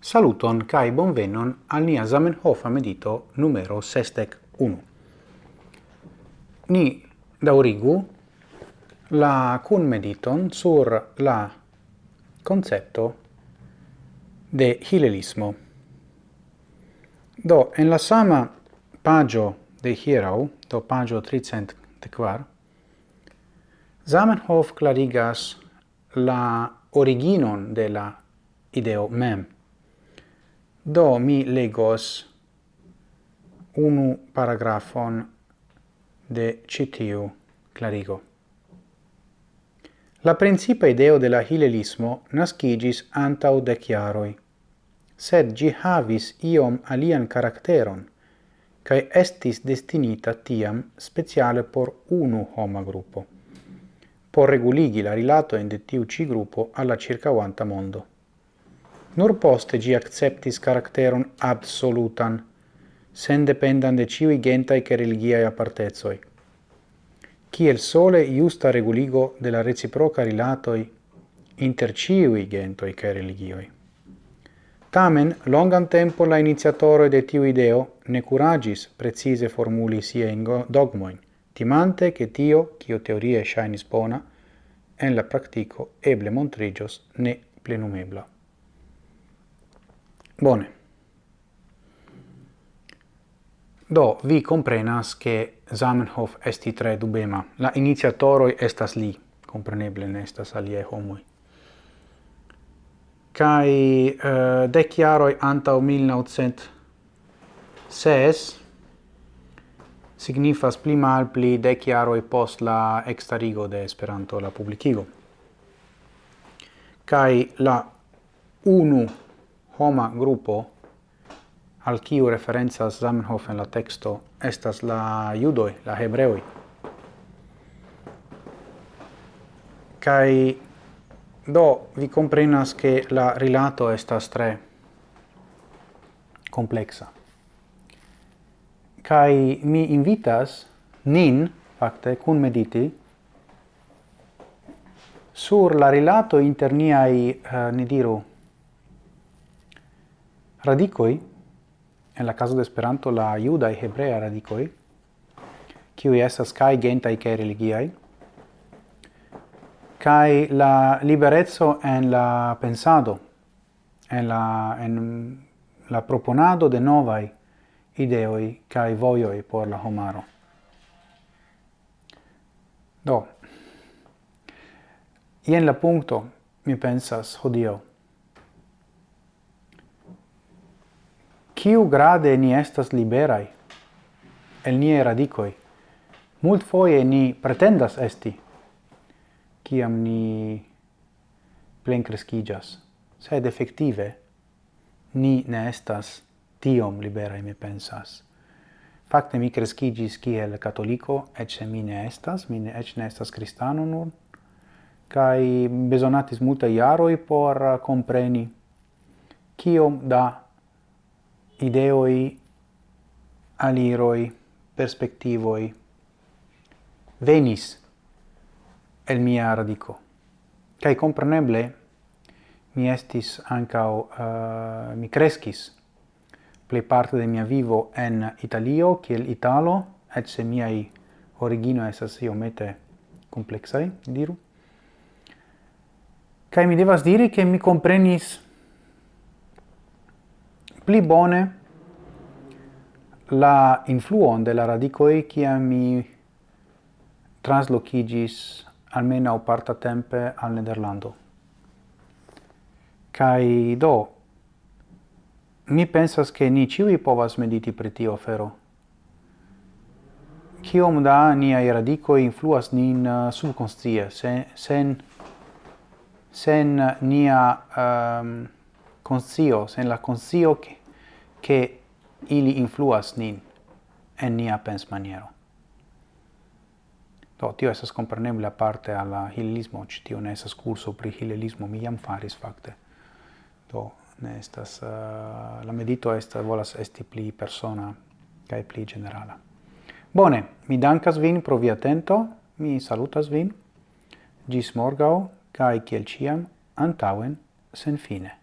Saluton kai bonvenon al nia Zamenhof medito numero 61. Ni daurigu la cun mediton sur la concepto de hilelismo. Do, en la sama pagio de hierau, do pagio 300 de Zamenhof clarigas la originon de la ideo mem Do mi legos unu paragrafon de citiu clarigo. La principa ideo de la hilelismo nascigis antau de chiaroi, sed gi havis iom alian caracteron, cae estis destinita tiam speciale por unu homa gruppo, por reguligi la rilato in de tiu ci gruppo alla circauanta mondo. Nur poste gi acceptis karakteron absolutan, sen dependan de ciui gentai che religiae apartezoi. Ciel sole iusta reguligo de la reciproca rilatoi inter ciui gentoi che religioi. Tamen, longan tempo la iniziatore de tiu ideo ne curagis precise formuli sia in dogmoin, timante che tio, cio teorie shainis bona, en la practico eble montrigios ne plenumebla. Bone. Do, vi comprenas che Zamenhof esti tre dubema. La iniziatoroi estas li, compreneble ne estas alie homoi. Cai uh, eh, dec jaroi antau 1906 signifas pli mal pli dec jaroi post la extarigo de Esperanto la publicigo. Cai la unu homa gruppo al kiu referenzas Zamenhof en la texto estas la judoi, la hebreoi. Kai do vi comprenas che la rilato estas tre complexa. Kai mi invitas nin fakte kun mediti sur la rilato inter niai, uh, eh, ne diru, Radicoi, en la caso de Esperanto la judai hebrea radicoi, kiu estas kai gentai kai religiai, kai la liberezzo en la pensado, en la, en la proponado de novai ideoi kai voioi por la homaro. Do, Ien la punto, mi pensas, hodio, Ciu grade ni estas liberai? El nie radicoi. Mult foie ni pretendas esti, Ciam ni plen crescigas. Sed effective, ni ne estas tiom liberai, mi pensas. Facte mi crescigis kiel catolico, ecce mi ne estas, mi ne, ecce ne estas cristano nur, kai besonatis multa iaroi por compreni kiom da ideoi, aliroi, perspectivoi venis el mia radico. Cai compreneble mi estis ancao, uh, eh, mi crescis plei parte de mia vivo en Italio, kiel Italo, et se miai origino esas iomete complexai, diru. Cai mi devas diri che mi comprenis pli bone la influon de la radicoi kia mi traslocigis almeno parta tempe al Nederlando. Kai do mi pensas che ni ciui povas mediti pri tio fero. Kiom da niai radicoi influas nin uh, subconscie, sen, sen, sen nia um, conscio, sen la conscio che, che ili influas nin en nia pens maniero. Do, tio esas comprenebla parte alla hilismo, ci tio ne esas curso pri hilismo, mi jam faris fakte. Do, ne estas, uh, la medito estas, volas esti pli persona, cae pli generala. Bone, mi dankas vin pro via atento, mi salutas vin, gis morgau, cae kiel ciam, antauen, sen fine.